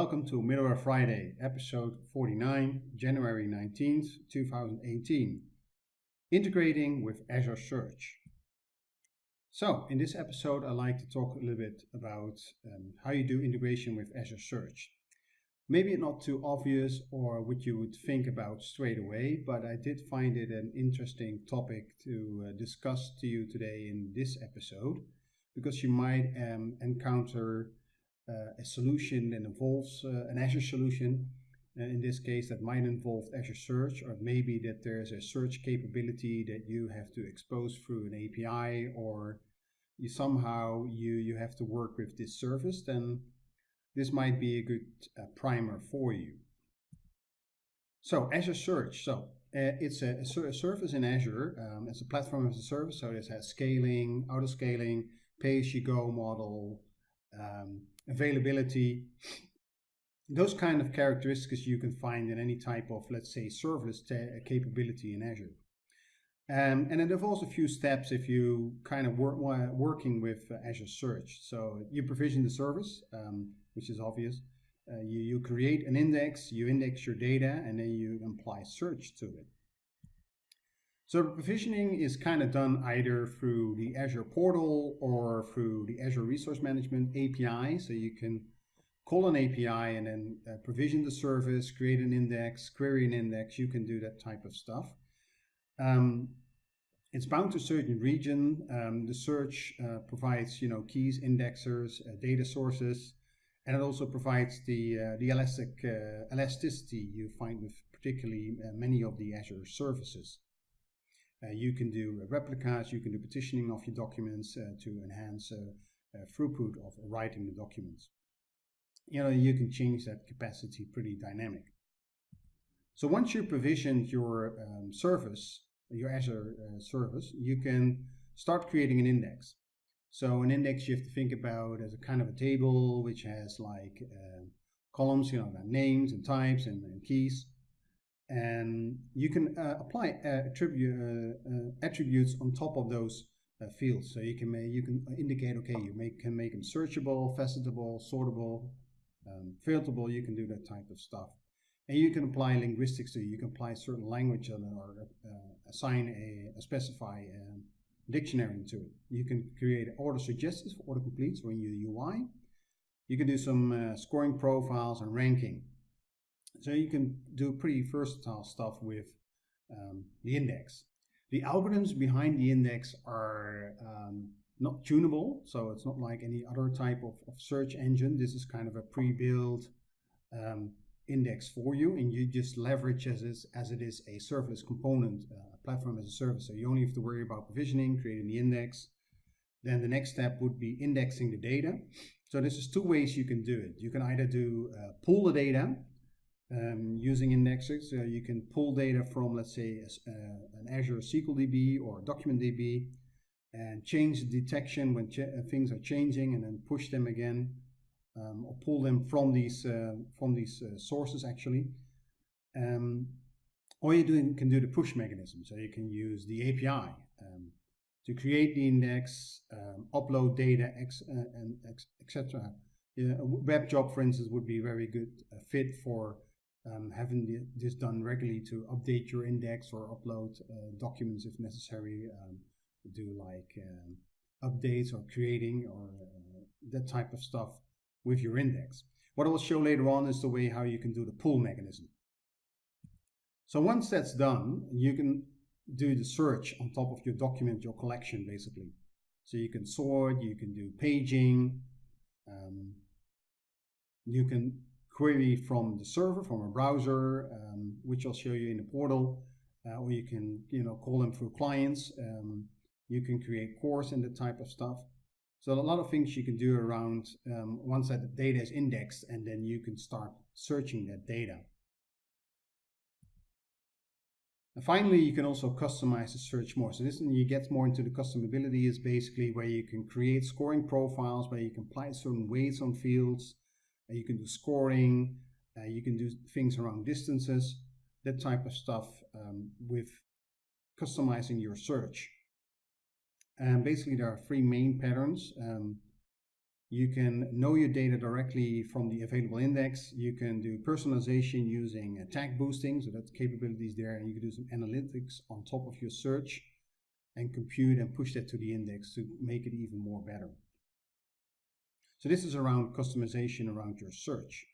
Welcome to Middleware Friday, episode 49, January 19th, 2018. Integrating with Azure Search. So, in this episode, I'd like to talk a little bit about um, how you do integration with Azure Search. Maybe not too obvious or what you would think about straight away, but I did find it an interesting topic to uh, discuss to you today in this episode because you might um, encounter a solution that involves uh, an Azure solution. And in this case, that might involve Azure Search, or maybe that there's a search capability that you have to expose through an API, or you somehow you you have to work with this service. Then this might be a good uh, primer for you. So Azure Search. So uh, it's a, a, service in Azure. Um, it's a platform as a service. So it has scaling, auto scaling, pay-as-you-go model, um, availability, those kind of characteristics you can find in any type of, let's say, serverless capability in Azure. Um, and it also a few steps if you kind of work working with uh, Azure Search. So you provision the service, um, which is obvious. Uh, you, you create an index, you index your data, and then you apply search to it. So provisioning is kind of done either through the Azure portal or through the Azure Resource Management API. So you can call an API and then uh, provision the service, create an index, query an index. You can do that type of stuff. Um, it's bound to a certain region. Um, the search uh, provides, you know, keys, indexers, uh, data sources, and it also provides the uh, the elastic uh, elasticity you find with particularly many of the Azure services. Uh, you can do replicas, you can do partitioning of your documents uh, to enhance uh, throughput of writing the documents. You know, you can change that capacity pretty dynamic. So once you provision your um, service, your Azure uh, service, you can start creating an index. So an index you have to think about as a kind of a table which has like uh, columns, you know, names and types and, and keys and you can uh, apply uh, attribute, uh, attributes on top of those fields. So you can make, you can indicate okay you make, can make them searchable, facetable, sortable, um, filterable. You can do that type of stuff, and you can apply linguistics to it. You can apply certain language or assign a, a specify um, dictionary to it. You can create order suggestions for autocompletes or in your UI. You can do some uh, scoring profiles and ranking. So you can do pretty versatile stuff with um, the index. The algorithms behind the index are um, not tunable, so it's not like any other type of, of search engine. This is kind of a pre-built um, index for you, and you just leverage as, as it is a serverless component, uh, platform as a service. So you only have to worry about provisioning, creating the index. Then the next step would be indexing the data. So this is two ways you can do it. You can either do uh, pull the data um, using indexes. Uh, you can pull data from, let's say, a, uh, an Azure SQL DB or Document DB and change the detection when uh, things are changing and then push them again um, or pull them from these, uh, from these sources actually. Um, or you can do the push mechanism. So you can use the API um, to create the index, um, upload data, ex, and etc. Yeah, a web job, for instance, would be a very good fit for um, having this done regularly to update your index or upload uh, documents if necessary, um, do like um, updates or creating or uh, that type of stuff with your index. What I will show later on is the way how you can do the pull mechanism. So once that's done, you can do the search on top of your document, your collection basically. So you can sort, you can do paging, um, you can query from the server, from a browser, um, which I'll show you in the portal, uh, or you can you know call them through clients. Um, you can create cores and that type of stuff. So a lot of things you can do around um, once that data is indexed, and then you can start searching that data. And finally, you can also customize the search more. So this you get more into the customability is basically where you can create scoring profiles, where you can apply certain weights on fields, you can do scoring, uh, you can do things around distances, that type of stuff um, with customizing your search. And basically there are three main patterns. Um, You can know your data directly from the available index. You can do personalization using tag boosting, so that's capabilities there, and you can do some analytics on top of your search and compute and push that to the index to make it even more better. So this is around customization around your search.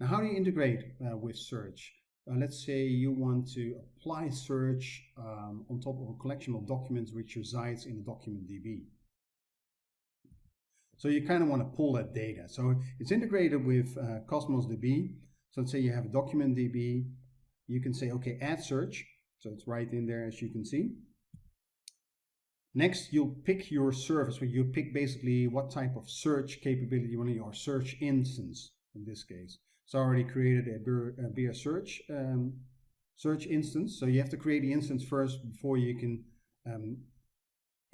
Now, how do you integrate uh, with search? Uh, let's say you want to apply search um, on top of a collection of documents which resides in a document DB. So you kind of want to pull that data. So it's integrated with uh, Cosmos DB. So let's say you have a document DB. You can say, okay, add search. So it's right in there as you can see. Next, you'll pick your service, where you pick basically what type of search capability you want in your search instance in this case. So I already created a beer, a beer search um, search instance. So you have to create the instance first before you can um,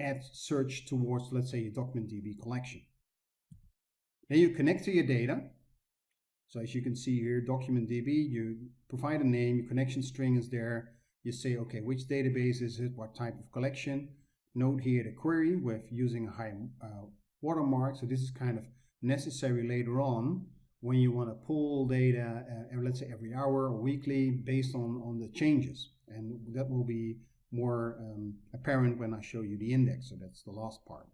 add search towards, let's say, your document DB collection. Then you connect to your data. So as you can see here, document DB, you provide a name, your connection string is there. You say, okay, which database is it? What type of collection? Note here the query with using a high uh, watermark. So this is kind of necessary later on when you want to pull data, uh, let's say every hour or weekly based on, on the changes. And that will be more um, apparent when I show you the index. So that's the last part.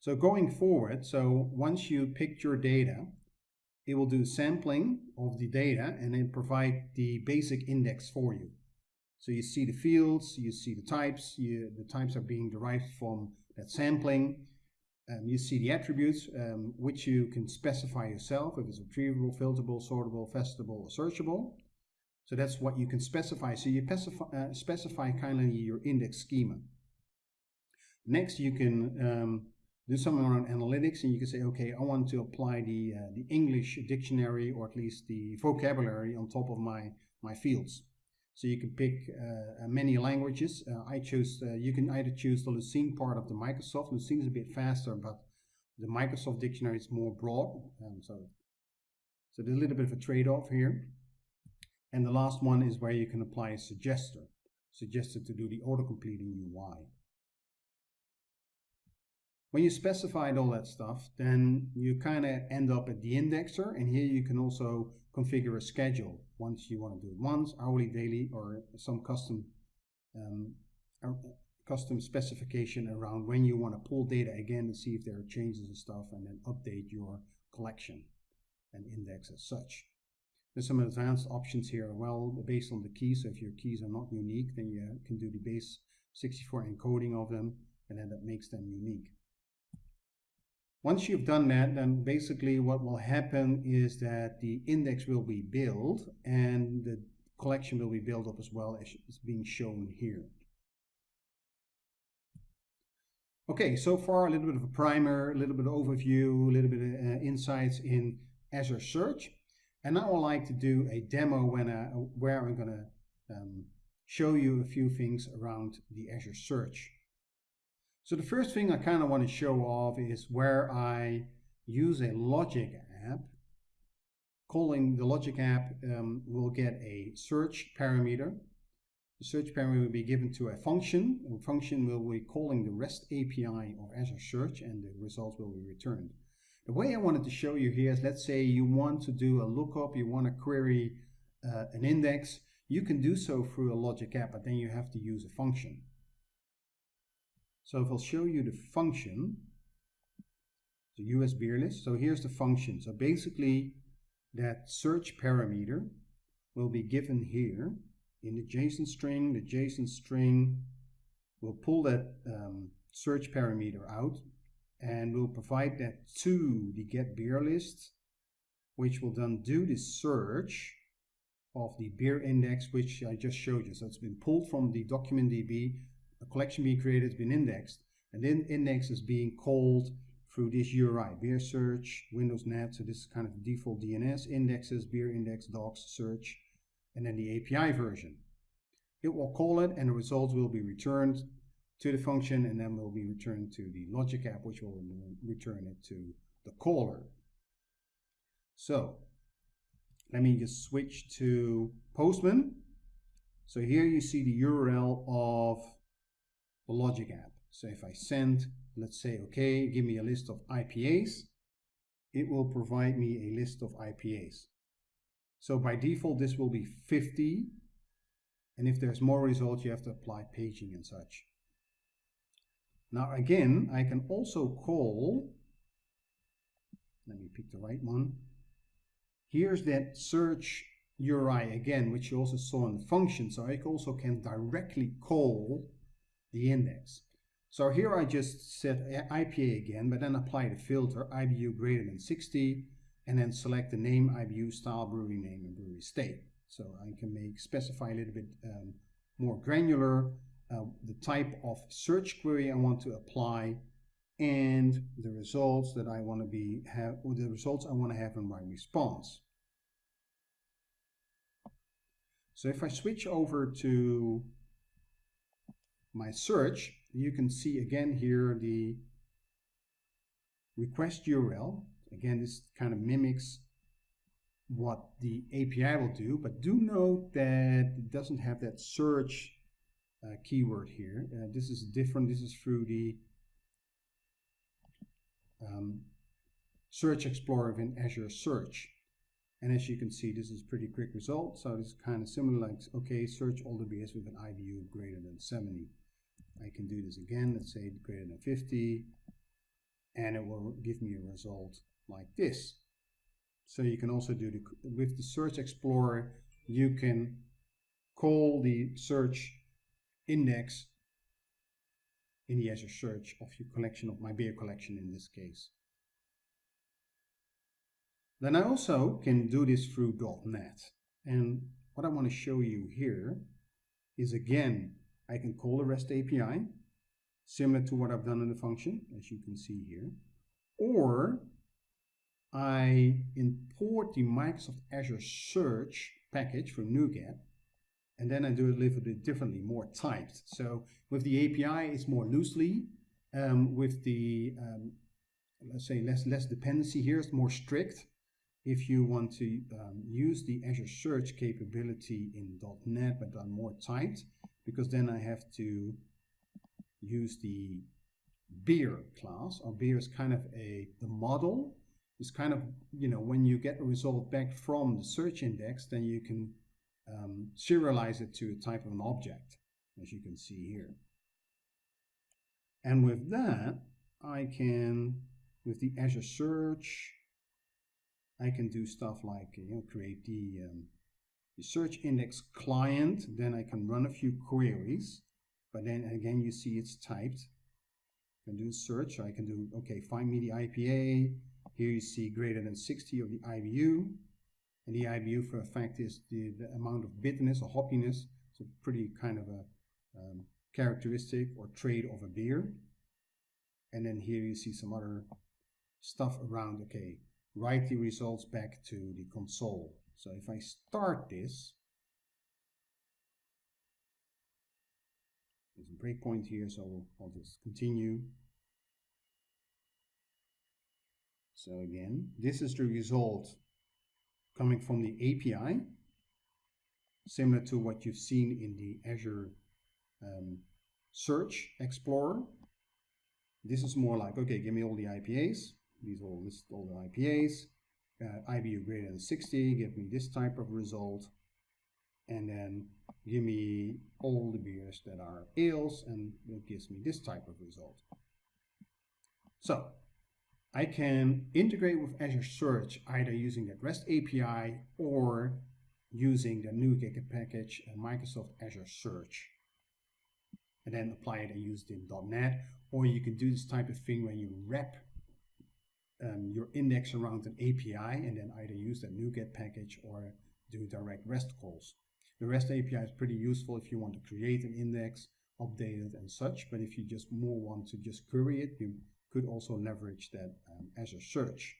So going forward, so once you picked your data, it will do sampling of the data and then provide the basic index for you. So you see the fields, you see the types, you, the types are being derived from that sampling. Um, you see the attributes, um, which you can specify yourself, if it's retrievable, filterable, sortable, facetable, or searchable. So that's what you can specify. So you specify, uh, specify kind of your index schema. Next, you can um, do something around analytics and you can say, okay, I want to apply the, uh, the English dictionary or at least the vocabulary on top of my, my fields. So you can pick uh, uh many languages. Uh, I choose, uh, you can either choose the Lucene part of the Microsoft. Lucene is a bit faster, but the Microsoft dictionary is more broad. Um, so, so there's a little bit of a trade-off here. And the last one is where you can apply a suggester, suggested to do the auto-completing UI. When you specified all that stuff, then you kind of end up at the indexer, and here you can also configure a schedule once you want to do it once, hourly, daily, or some custom um, custom specification around when you want to pull data again and see if there are changes and stuff, and then update your collection and index as such. There's some advanced options here well based on the keys. So if your keys are not unique, then you can do the base 64 encoding of them, and then that makes them unique. Once you've done that, then basically what will happen is that the index will be built and the collection will be built up as well as is being shown here. Okay, so far a little bit of a primer, a little bit of overview, a little bit of uh, insights in Azure Search. And now I'd like to do a demo when I, where I'm going to um, show you a few things around the Azure Search. So the first thing I kind of want to show off is where I use a logic app. Calling the logic app um, will get a search parameter. The search parameter will be given to a function. A function will be calling the REST API of Azure Search and the results will be returned. The way I wanted to show you here is let's say you want to do a lookup, you want to query uh, an index. You can do so through a logic app, but then you have to use a function. So if I'll show you the function, the US beer list. So here's the function. So basically that search parameter will be given here in the JSON string. The JSON string will pull that um, search parameter out and will provide that to the get beer list, which will then do the search of the beer index, which I just showed you. So it's been pulled from the document DB a collection being created has been indexed, and then index is being called through this URI, beer search, Windows Net, so this is kind of default DNS, indexes, beer index, docs, search, and then the API version. It will call it and the results will be returned to the function and then will be returned to the logic app which will return it to the caller. So let me just switch to Postman. So here you see the URL of the logic app. So if I send let's say, okay, give me a list of IPAs, it will provide me a list of IPAs. So by default, this will be 50. And if there's more results, you have to apply paging and such. Now again, I can also call, let me pick the right one. Here's that search URI again, which you also saw in the function. So I also can directly call the index. So here I just set IPA again, but then apply the filter IBU greater than 60 and then select the name IBU style brewery name and brewery state. So I can make specify a little bit um, more granular uh, the type of search query I want to apply and the results that I want to be have or the results I want to have in my response. So if I switch over to my search, you can see again here the request URL. Again, this kind of mimics what the API will do, but do note that it doesn't have that search uh, keyword here. Uh, this is different. This is through the um, Search Explorer in Azure Search. And as you can see, this is pretty quick result. So it's kind of similar like, okay, search all the beers with an IBU greater than 70. I can do this again, let's say greater than 50, and it will give me a result like this. So you can also do the, with the Search Explorer, you can call the search index in the Azure search of your collection of my beer collection in this case. Then I also can do this through .NET. And what I want to show you here is again, I can call the REST API, similar to what I've done in the function, as you can see here. Or I import the Microsoft Azure Search package from NuGet and then I do it a little bit differently, more typed. So with the API, it's more loosely. Um, with the, um, let's say, less, less dependency here, it's more strict. If you want to um, use the Azure Search capability in .NET, but done more typed, because then I have to use the beer class, Our beer is kind of a, the model, It's kind of, you know, when you get a result back from the search index, then you can um, serialize it to a type of an object, as you can see here. And with that, I can, with the Azure Search, I can do stuff like you know create the, um, the search index client. Then I can run a few queries, but then again you see it's typed. I can do search. I can do okay. Find me the IPA. Here you see greater than 60 of the IBU. And the IBU for a fact is the, the amount of bitterness or hoppiness. It's a pretty kind of a um, characteristic or trait of a beer. And then here you see some other stuff around, okay, write the results back to the console. So if I start this, there's a breakpoint here, so I'll just continue. So again, this is the result coming from the API, similar to what you've seen in the Azure um, Search Explorer. This is more like, okay, give me all the IPAs. These all list all the IPAs. Uh, IBU greater than 60, give me this type of result. And then give me all the beers that are ales, and it gives me this type of result. So I can integrate with Azure Search either using that REST API or using the NuGet package and Microsoft Azure Search and then apply it and use it in .NET or you can do this type of thing where you wrap um, your index around an API and then either use that NuGet package or do direct REST calls. The REST API is pretty useful if you want to create an index, update it and such, but if you just more want to just query it, you could also leverage that um, Azure Search.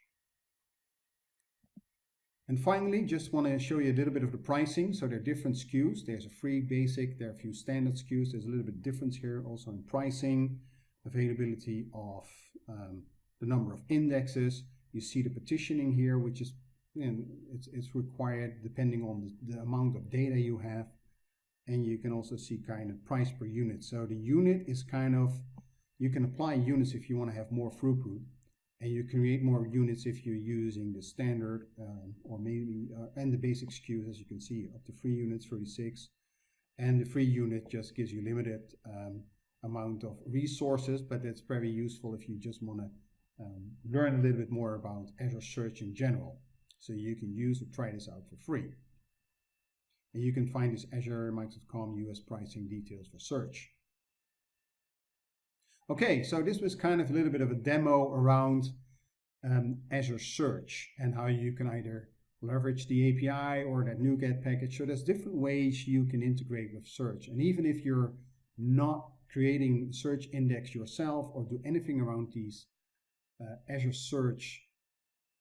And finally, just want to show you a little bit of the pricing. So there are different SKUs. There's a free basic, there are a few standard SKUs. There's a little bit difference here also in pricing, availability of um, the number of indexes. You see the partitioning here, which is know, it's, it's required depending on the, the amount of data you have. And you can also see kind of price per unit. So the unit is kind of You can apply units if you want to have more throughput, and you create more units if you're using the standard um, or maybe uh, and the basic SKUs as you can see up to three units 36 and the free unit just gives you limited um, amount of resources but it's very useful if you just want to um, learn a little bit more about Azure Search in general so you can use or try this out for free and you can find this Azure Microsoft.com US pricing details for search Okay, so this was kind of a little bit of a demo around um, Azure Search and how you can either leverage the API or that NuGet package. So there's different ways you can integrate with search. And even if you're not creating search index yourself or do anything around these Uh, Azure Search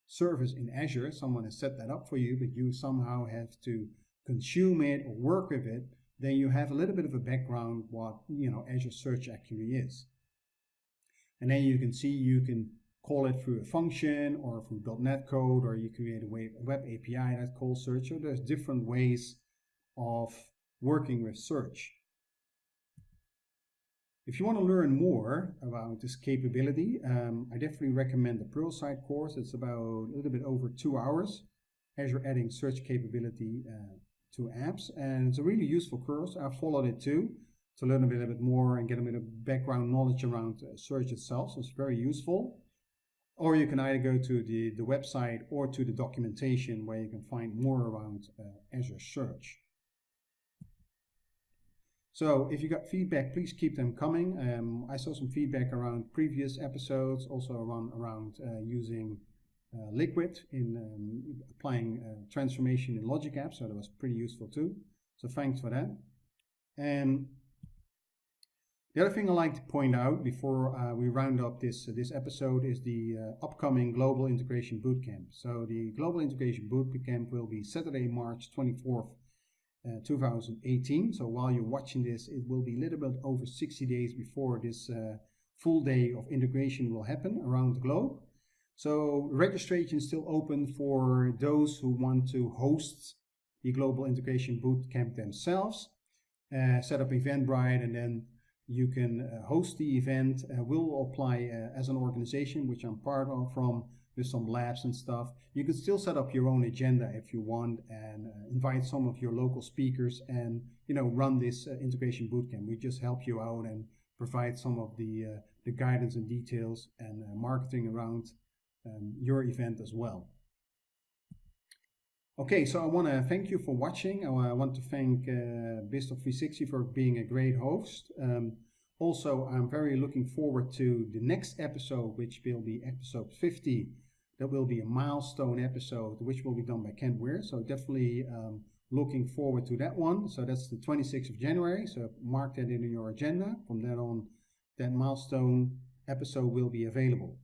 service in Azure, someone has set that up for you, but you somehow have to consume it or work with it, then you have a little bit of a background what you know Azure Search actually is. And then you can see you can call it through a function or through .NET code, or you create a web API that calls search. So there's different ways of working with search. If you want to learn more about this capability, um, I definitely recommend the Pluralsight course. It's about a little bit over two hours. Azure adding search capability uh, to apps. And it's a really useful course. I followed it too to learn a little bit more and get a bit of background knowledge around uh, search itself. So it's very useful. Or you can either go to the, the website or to the documentation where you can find more around uh, Azure Search. So if you got feedback, please keep them coming. Um, I saw some feedback around previous episodes, also around, around uh, using uh, Liquid in um, applying uh, transformation in Logic Apps, so that was pretty useful too. So thanks for that. And the other thing I like to point out before uh, we round up this, uh, this episode is the uh, upcoming Global Integration Bootcamp. So the Global Integration Bootcamp will be Saturday, March 24th, uh, 2018. So while you're watching this, it will be a little bit over 60 days before this uh, full day of integration will happen around the globe. So registration is still open for those who want to host the Global Integration Bootcamp themselves, uh, set up Eventbrite and then you can uh, host the event. Uh, we'll apply as an organization, which I'm part of from with some labs and stuff. You can still set up your own agenda if you want and uh, invite some of your local speakers and you know run this uh, integration bootcamp. We just help you out and provide some of the uh, the guidance and details and marketing around um, your event as well. Okay, so I want to thank you for watching. I want to thank uh, BizTalk 360 for being a great host. Um, also, I'm very looking forward to the next episode, which will be episode 50. That will be a milestone episode, which will be done by Kent Weare. So definitely um, looking forward to that one. So that's the 26th of January. So mark that in your agenda. From then on, that milestone episode will be available.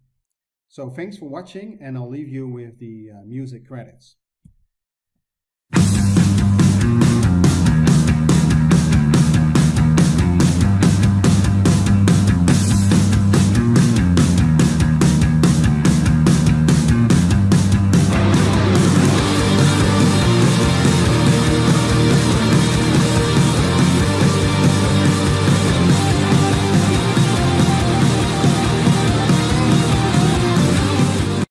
So thanks for watching, and I'll leave you with the uh, music credits.